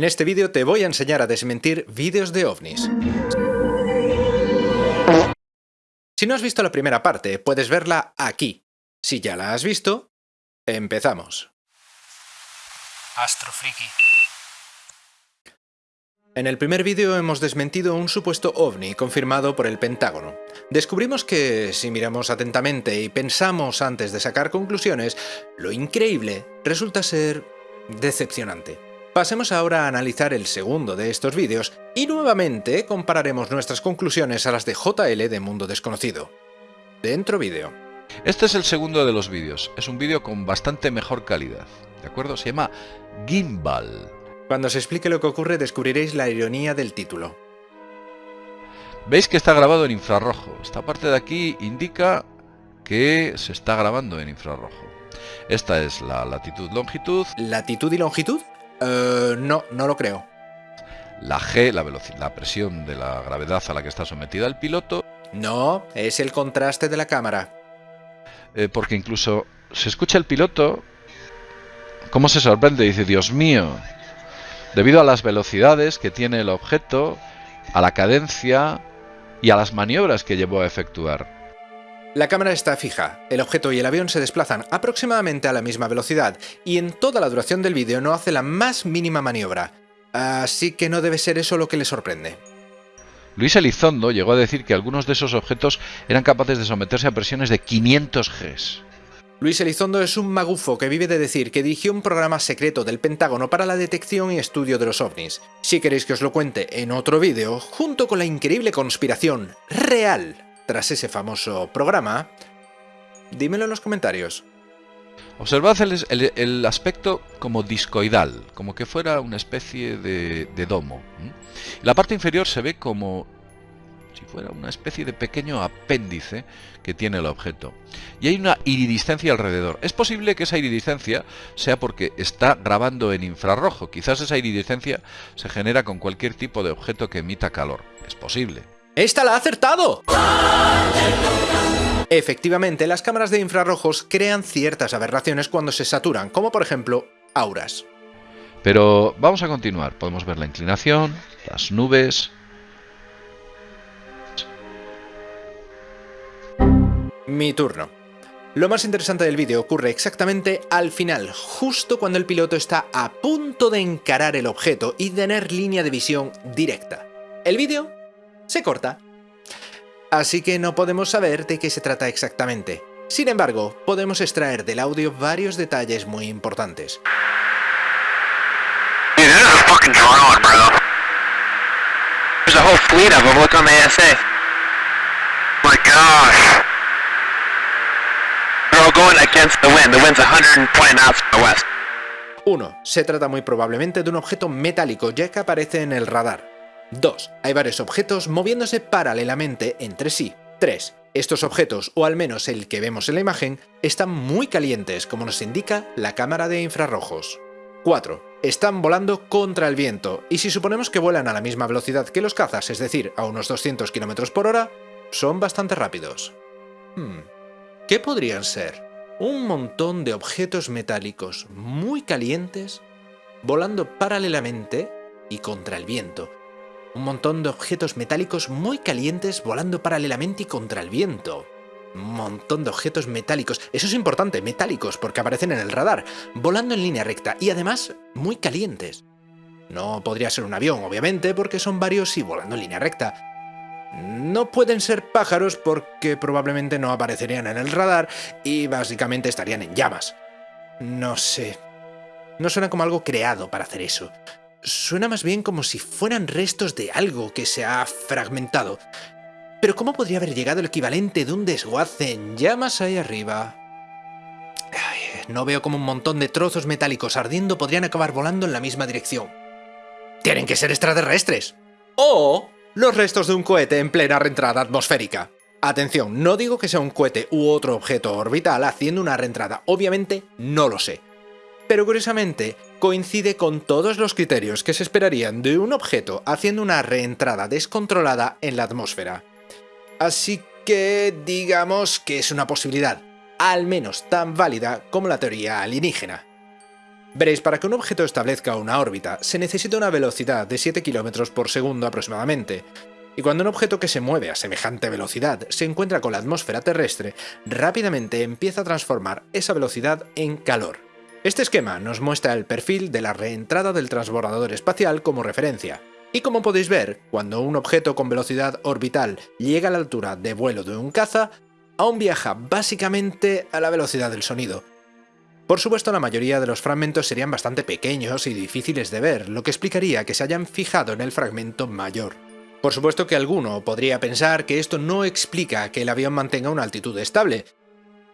En este vídeo te voy a enseñar a desmentir vídeos de ovnis. Si no has visto la primera parte, puedes verla aquí. Si ya la has visto, empezamos. Astrofriki. En el primer vídeo hemos desmentido un supuesto ovni confirmado por el Pentágono. Descubrimos que, si miramos atentamente y pensamos antes de sacar conclusiones, lo increíble resulta ser decepcionante. Pasemos ahora a analizar el segundo de estos vídeos y nuevamente compararemos nuestras conclusiones a las de JL de Mundo Desconocido. Dentro vídeo. Este es el segundo de los vídeos. Es un vídeo con bastante mejor calidad. ¿De acuerdo? Se llama Gimbal. Cuando se explique lo que ocurre descubriréis la ironía del título. Veis que está grabado en infrarrojo. Esta parte de aquí indica que se está grabando en infrarrojo. Esta es la latitud-longitud. ¿Latitud y longitud? Eh, no, no lo creo. La G, la, velocidad, la presión de la gravedad a la que está sometida el piloto. No, es el contraste de la cámara. Eh, porque incluso se escucha el piloto cómo se sorprende. Dice, Dios mío, debido a las velocidades que tiene el objeto, a la cadencia y a las maniobras que llevó a efectuar. La cámara está fija, el objeto y el avión se desplazan aproximadamente a la misma velocidad y en toda la duración del vídeo no hace la más mínima maniobra, así que no debe ser eso lo que le sorprende. Luis Elizondo llegó a decir que algunos de esos objetos eran capaces de someterse a presiones de 500 Gs. Luis Elizondo es un magufo que vive de decir que dirigió un programa secreto del Pentágono para la detección y estudio de los ovnis. Si queréis que os lo cuente en otro vídeo, junto con la increíble conspiración real tras ese famoso programa, dímelo en los comentarios. Observad el, aspecto como discoidal, como que fuera una especie de, domo. La parte inferior se ve como si fuera una especie de pequeño apéndice que tiene el objeto. Y hay una iridiscencia alrededor. Es posible que esa iridiscencia sea porque está grabando en infrarrojo. Quizás esa iridiscencia se genera con cualquier tipo de objeto que emita calor. Es posible. ¡Esta la ha acertado! Efectivamente, las cámaras de infrarrojos crean ciertas aberraciones cuando se saturan, como por ejemplo auras. Pero vamos a continuar. Podemos ver la inclinación, las nubes... Mi turno. Lo más interesante del vídeo ocurre exactamente al final, justo cuando el piloto está a punto de encarar el objeto y tener línea de visión directa. El vídeo se corta. Así que no podemos saber de qué se trata exactamente. Sin embargo, podemos extraer del audio varios detalles muy importantes. Uno, Se trata muy probablemente de un objeto metálico ya que aparece en el radar. 2. Hay varios objetos moviéndose paralelamente entre sí. 3. Estos objetos, o al menos el que vemos en la imagen, están muy calientes, como nos indica la cámara de infrarrojos. 4. Están volando contra el viento, y si suponemos que vuelan a la misma velocidad que los cazas, es decir, a unos 200 km por hora, son bastante rápidos. Hmm. ¿Qué podrían ser? Un montón de objetos metálicos muy calientes volando paralelamente y contra el viento, un montón de objetos metálicos muy calientes volando paralelamente y contra el viento. Un montón de objetos metálicos, eso es importante, metálicos, porque aparecen en el radar, volando en línea recta y además muy calientes. No podría ser un avión, obviamente, porque son varios y volando en línea recta. No pueden ser pájaros porque probablemente no aparecerían en el radar y básicamente estarían en llamas. No sé. No suena como algo creado para hacer eso suena más bien como si fueran restos de algo que se ha fragmentado. Pero ¿cómo podría haber llegado el equivalente de un desguace en llamas ahí arriba? no veo cómo un montón de trozos metálicos ardiendo podrían acabar volando en la misma dirección. ¡Tienen que ser extraterrestres! ¡O los restos de un cohete en plena reentrada atmosférica! Atención, no digo que sea un cohete u otro objeto orbital haciendo una reentrada, obviamente no lo sé. Pero curiosamente, coincide con todos los criterios que se esperarían de un objeto haciendo una reentrada descontrolada en la atmósfera. Así que digamos que es una posibilidad, al menos tan válida como la teoría alienígena. Veréis, para que un objeto establezca una órbita se necesita una velocidad de 7 km por segundo aproximadamente, y cuando un objeto que se mueve a semejante velocidad se encuentra con la atmósfera terrestre, rápidamente empieza a transformar esa velocidad en calor. Este esquema nos muestra el perfil de la reentrada del transbordador espacial como referencia, y como podéis ver, cuando un objeto con velocidad orbital llega a la altura de vuelo de un caza, aún viaja básicamente a la velocidad del sonido, por supuesto, la mayoría de los fragmentos serían bastante pequeños y difíciles de ver, lo que explicaría que se hayan fijado en el fragmento mayor. Por supuesto que alguno podría pensar que esto no explica que el avión mantenga una altitud estable,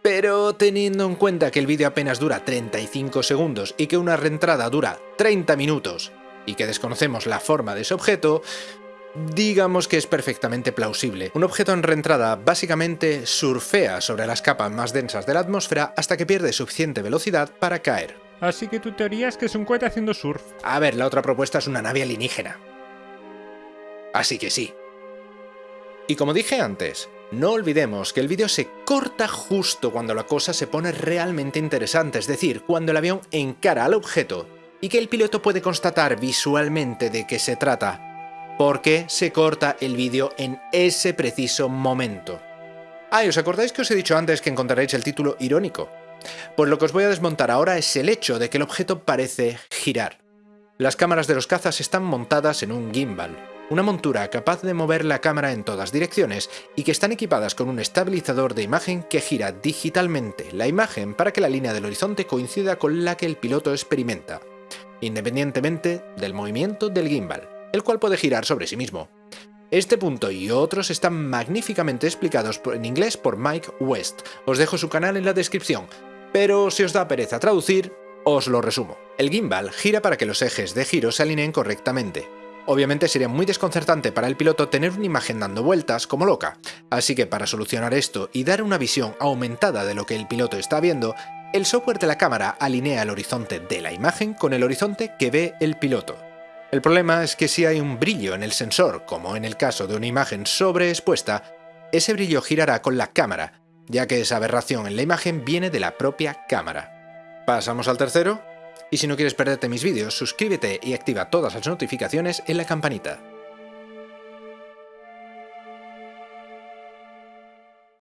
pero teniendo en cuenta que el vídeo apenas dura 35 segundos y que una reentrada dura 30 minutos, y que desconocemos la forma de ese objeto, digamos que es perfectamente plausible. Un objeto en reentrada básicamente surfea sobre las capas más densas de la atmósfera hasta que pierde suficiente velocidad para caer. Así que tu teoría es que es un cohete haciendo surf. A ver, la otra propuesta es una nave alienígena. Así que sí. Y como dije antes, no olvidemos que el vídeo se corta justo cuando la cosa se pone realmente interesante, es decir, cuando el avión encara al objeto y que el piloto puede constatar visualmente de qué se trata, porque se corta el vídeo en ese preciso momento. Ah, ¿y os acordáis que os he dicho antes que encontraréis el título irónico? Pues lo que os voy a desmontar ahora es el hecho de que el objeto parece girar. Las cámaras de los cazas están montadas en un gimbal, una montura capaz de mover la cámara en todas direcciones y que están equipadas con un estabilizador de imagen que gira digitalmente la imagen para que la línea del horizonte coincida con la que el piloto experimenta, independientemente del movimiento del gimbal el cual puede girar sobre sí mismo. Este punto y otros están magníficamente explicados en inglés por Mike West. Os dejo su canal en la descripción, pero si os da pereza traducir, os lo resumo. El gimbal gira para que los ejes de giro se alineen correctamente. Obviamente sería muy desconcertante para el piloto tener una imagen dando vueltas como loca, así que para solucionar esto y dar una visión aumentada de lo que el piloto está viendo, el software de la cámara alinea el horizonte de la imagen con el horizonte que ve el piloto. El problema es que si hay un brillo en el sensor, como en el caso de una imagen sobreexpuesta, ese brillo girará con la cámara, ya que esa aberración en la imagen viene de la propia cámara. ¿Pasamos al tercero? Y si no quieres perderte mis vídeos, suscríbete y activa todas las notificaciones en la campanita.